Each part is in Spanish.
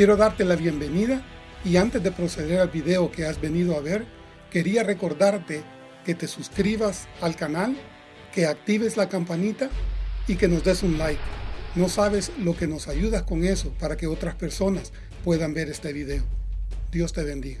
Quiero darte la bienvenida y antes de proceder al video que has venido a ver, quería recordarte que te suscribas al canal, que actives la campanita y que nos des un like. No sabes lo que nos ayudas con eso para que otras personas puedan ver este video. Dios te bendiga.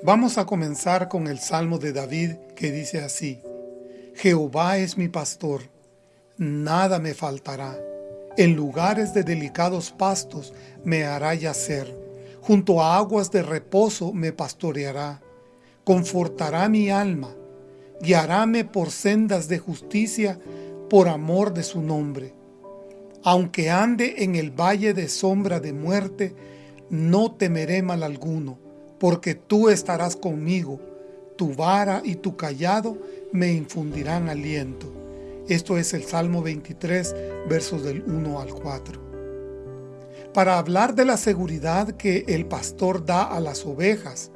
Vamos a comenzar con el Salmo de David que dice así, Jehová es mi pastor, nada me faltará. En lugares de delicados pastos me hará yacer, junto a aguas de reposo me pastoreará, confortará mi alma, guiaráme por sendas de justicia por amor de su nombre. Aunque ande en el valle de sombra de muerte, no temeré mal alguno porque tú estarás conmigo, tu vara y tu callado me infundirán aliento. Esto es el Salmo 23, versos del 1 al 4. Para hablar de la seguridad que el pastor da a las ovejas,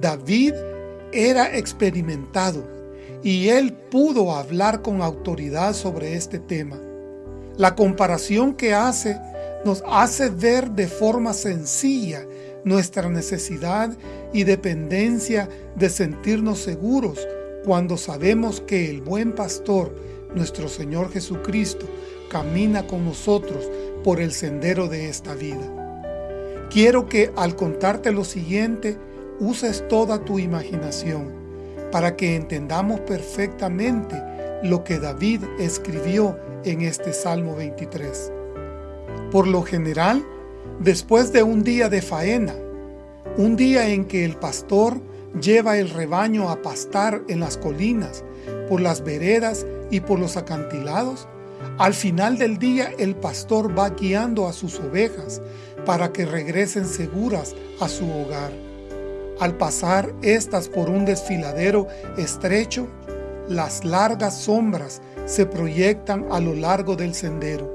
David era experimentado y él pudo hablar con autoridad sobre este tema. La comparación que hace nos hace ver de forma sencilla nuestra necesidad y dependencia de sentirnos seguros cuando sabemos que el buen pastor, nuestro Señor Jesucristo, camina con nosotros por el sendero de esta vida. Quiero que al contarte lo siguiente, uses toda tu imaginación para que entendamos perfectamente lo que David escribió en este Salmo 23. Por lo general, Después de un día de faena, un día en que el pastor lleva el rebaño a pastar en las colinas, por las veredas y por los acantilados, al final del día el pastor va guiando a sus ovejas para que regresen seguras a su hogar. Al pasar estas por un desfiladero estrecho, las largas sombras se proyectan a lo largo del sendero.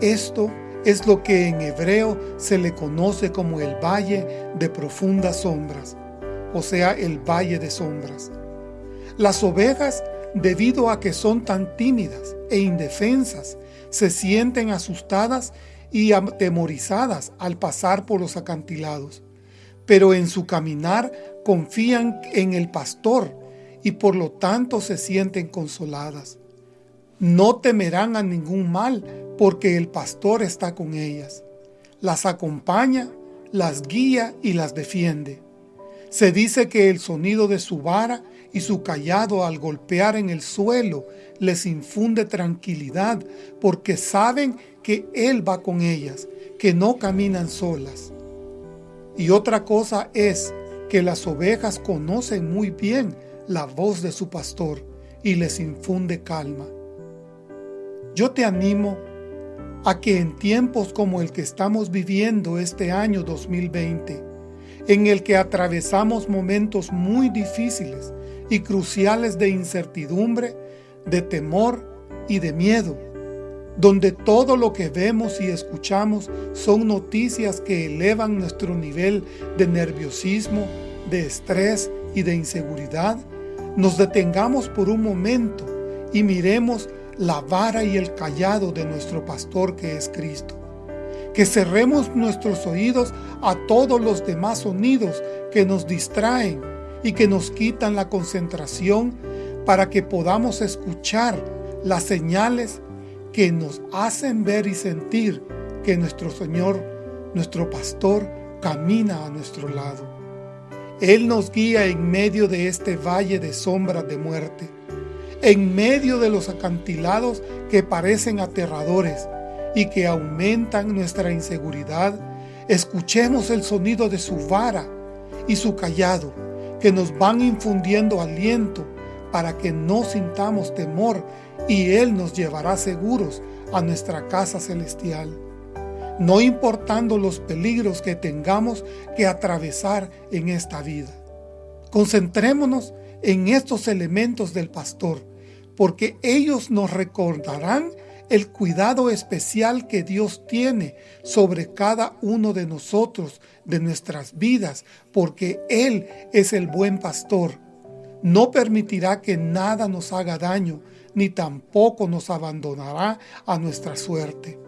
Esto es lo que en hebreo se le conoce como el valle de profundas sombras, o sea, el valle de sombras. Las ovejas, debido a que son tan tímidas e indefensas, se sienten asustadas y atemorizadas al pasar por los acantilados, pero en su caminar confían en el pastor y por lo tanto se sienten consoladas. No temerán a ningún mal, porque el pastor está con ellas. Las acompaña, las guía y las defiende. Se dice que el sonido de su vara y su callado al golpear en el suelo les infunde tranquilidad porque saben que Él va con ellas, que no caminan solas. Y otra cosa es que las ovejas conocen muy bien la voz de su pastor y les infunde calma. Yo te animo a que en tiempos como el que estamos viviendo este año 2020, en el que atravesamos momentos muy difíciles y cruciales de incertidumbre, de temor y de miedo, donde todo lo que vemos y escuchamos son noticias que elevan nuestro nivel de nerviosismo, de estrés y de inseguridad, nos detengamos por un momento y miremos la vara y el callado de nuestro pastor que es Cristo. Que cerremos nuestros oídos a todos los demás sonidos que nos distraen y que nos quitan la concentración para que podamos escuchar las señales que nos hacen ver y sentir que nuestro Señor, nuestro pastor, camina a nuestro lado. Él nos guía en medio de este valle de sombras de muerte en medio de los acantilados que parecen aterradores y que aumentan nuestra inseguridad, escuchemos el sonido de su vara y su callado, que nos van infundiendo aliento para que no sintamos temor y Él nos llevará seguros a nuestra casa celestial. No importando los peligros que tengamos que atravesar en esta vida. Concentrémonos en estos elementos del pastor porque ellos nos recordarán el cuidado especial que Dios tiene sobre cada uno de nosotros, de nuestras vidas, porque Él es el buen pastor. No permitirá que nada nos haga daño, ni tampoco nos abandonará a nuestra suerte.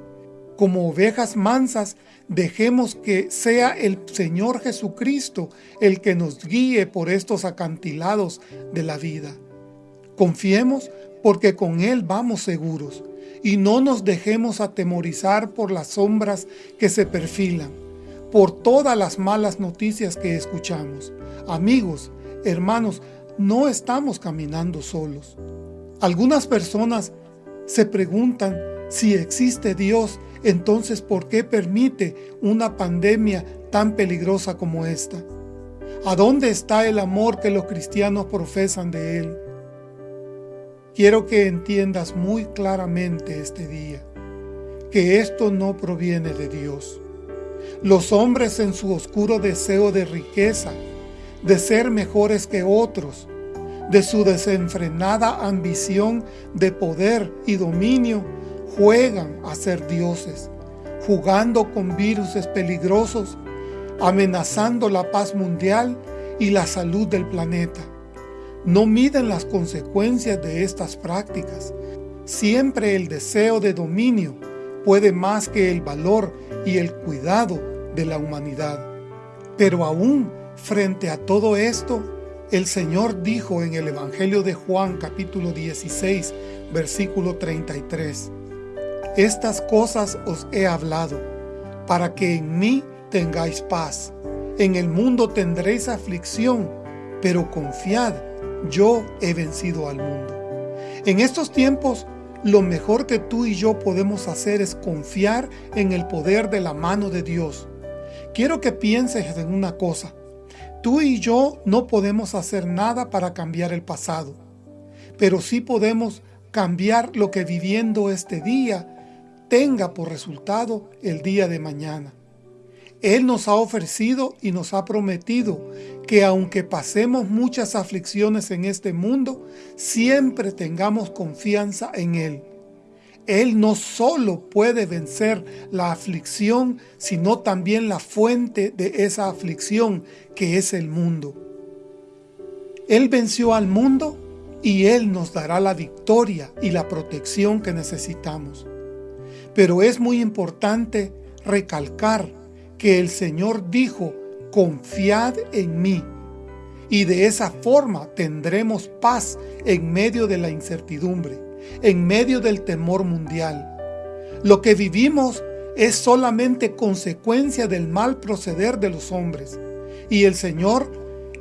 Como ovejas mansas, dejemos que sea el Señor Jesucristo el que nos guíe por estos acantilados de la vida. Confiemos porque con Él vamos seguros y no nos dejemos atemorizar por las sombras que se perfilan, por todas las malas noticias que escuchamos. Amigos, hermanos, no estamos caminando solos. Algunas personas se preguntan si existe Dios, entonces ¿por qué permite una pandemia tan peligrosa como esta? ¿A dónde está el amor que los cristianos profesan de Él? Quiero que entiendas muy claramente este día que esto no proviene de Dios. Los hombres en su oscuro deseo de riqueza, de ser mejores que otros, de su desenfrenada ambición de poder y dominio, juegan a ser dioses, jugando con virus peligrosos, amenazando la paz mundial y la salud del planeta no miden las consecuencias de estas prácticas. Siempre el deseo de dominio puede más que el valor y el cuidado de la humanidad. Pero aún frente a todo esto, el Señor dijo en el Evangelio de Juan capítulo 16, versículo 33, Estas cosas os he hablado, para que en mí tengáis paz. En el mundo tendréis aflicción, pero confiad, yo he vencido al mundo. En estos tiempos, lo mejor que tú y yo podemos hacer es confiar en el poder de la mano de Dios. Quiero que pienses en una cosa. Tú y yo no podemos hacer nada para cambiar el pasado, pero sí podemos cambiar lo que viviendo este día tenga por resultado el día de mañana. Él nos ha ofrecido y nos ha prometido que aunque pasemos muchas aflicciones en este mundo, siempre tengamos confianza en Él. Él no solo puede vencer la aflicción, sino también la fuente de esa aflicción, que es el mundo. Él venció al mundo y Él nos dará la victoria y la protección que necesitamos. Pero es muy importante recalcar que el Señor dijo, confiad en mí. Y de esa forma tendremos paz en medio de la incertidumbre, en medio del temor mundial. Lo que vivimos es solamente consecuencia del mal proceder de los hombres. Y el Señor,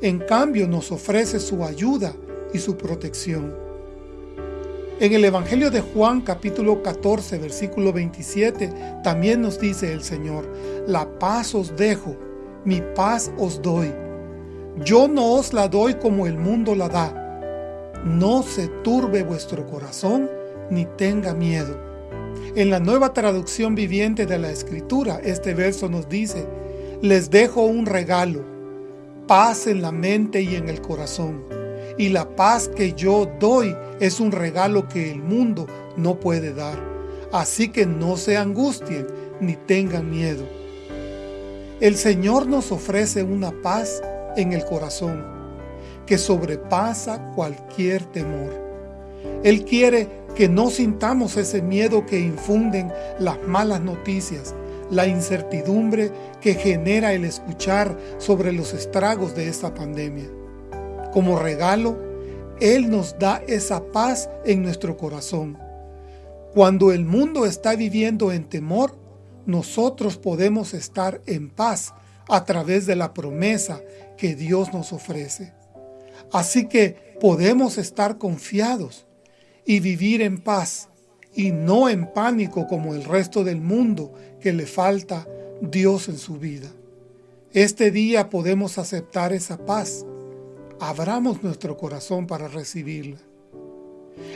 en cambio, nos ofrece su ayuda y su protección. En el Evangelio de Juan capítulo 14 versículo 27 también nos dice el Señor, la paz os dejo, mi paz os doy. Yo no os la doy como el mundo la da. No se turbe vuestro corazón ni tenga miedo. En la nueva traducción viviente de la Escritura, este verso nos dice, les dejo un regalo, paz en la mente y en el corazón y la paz que yo doy es un regalo que el mundo no puede dar. Así que no se angustien ni tengan miedo. El Señor nos ofrece una paz en el corazón que sobrepasa cualquier temor. Él quiere que no sintamos ese miedo que infunden las malas noticias, la incertidumbre que genera el escuchar sobre los estragos de esta pandemia. Como regalo, Él nos da esa paz en nuestro corazón. Cuando el mundo está viviendo en temor, nosotros podemos estar en paz a través de la promesa que Dios nos ofrece. Así que podemos estar confiados y vivir en paz y no en pánico como el resto del mundo que le falta Dios en su vida. Este día podemos aceptar esa paz abramos nuestro corazón para recibirla.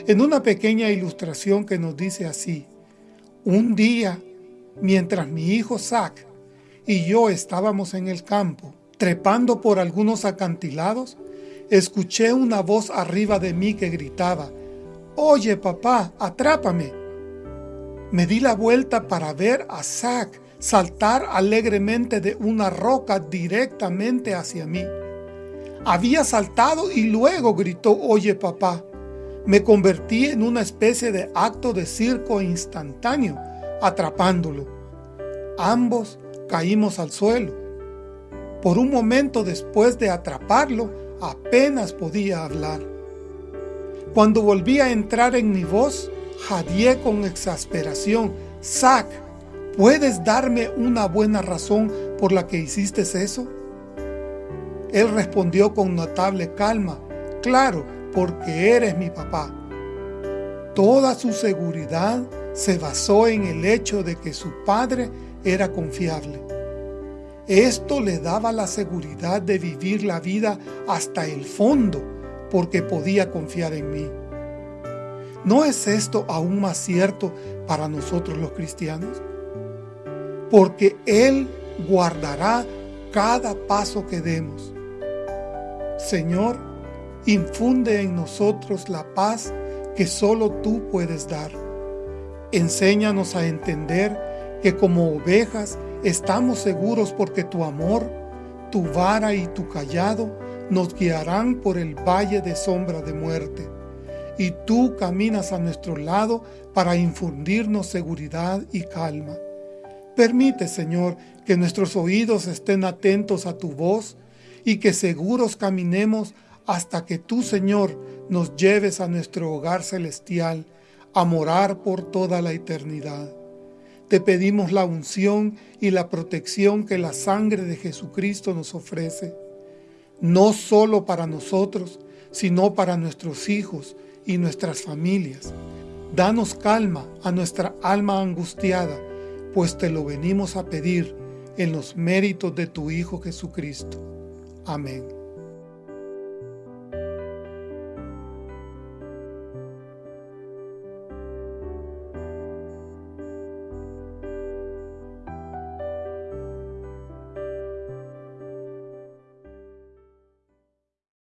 En una pequeña ilustración que nos dice así, un día, mientras mi hijo Zach y yo estábamos en el campo, trepando por algunos acantilados, escuché una voz arriba de mí que gritaba, Oye papá, atrápame. Me di la vuelta para ver a Zack saltar alegremente de una roca directamente hacia mí. Había saltado y luego gritó, oye papá. Me convertí en una especie de acto de circo instantáneo, atrapándolo. Ambos caímos al suelo. Por un momento después de atraparlo, apenas podía hablar. Cuando volví a entrar en mi voz, jadeé con exasperación. Zack, ¿puedes darme una buena razón por la que hiciste eso? Él respondió con notable calma, claro, porque eres mi papá. Toda su seguridad se basó en el hecho de que su padre era confiable. Esto le daba la seguridad de vivir la vida hasta el fondo, porque podía confiar en mí. ¿No es esto aún más cierto para nosotros los cristianos? Porque Él guardará cada paso que demos. Señor, infunde en nosotros la paz que solo tú puedes dar. Enséñanos a entender que como ovejas estamos seguros porque tu amor, tu vara y tu callado nos guiarán por el valle de sombra de muerte. Y tú caminas a nuestro lado para infundirnos seguridad y calma. Permite, Señor, que nuestros oídos estén atentos a tu voz y que seguros caminemos hasta que tú, Señor, nos lleves a nuestro hogar celestial, a morar por toda la eternidad. Te pedimos la unción y la protección que la sangre de Jesucristo nos ofrece, no solo para nosotros, sino para nuestros hijos y nuestras familias. Danos calma a nuestra alma angustiada, pues te lo venimos a pedir en los méritos de tu Hijo Jesucristo. Amém.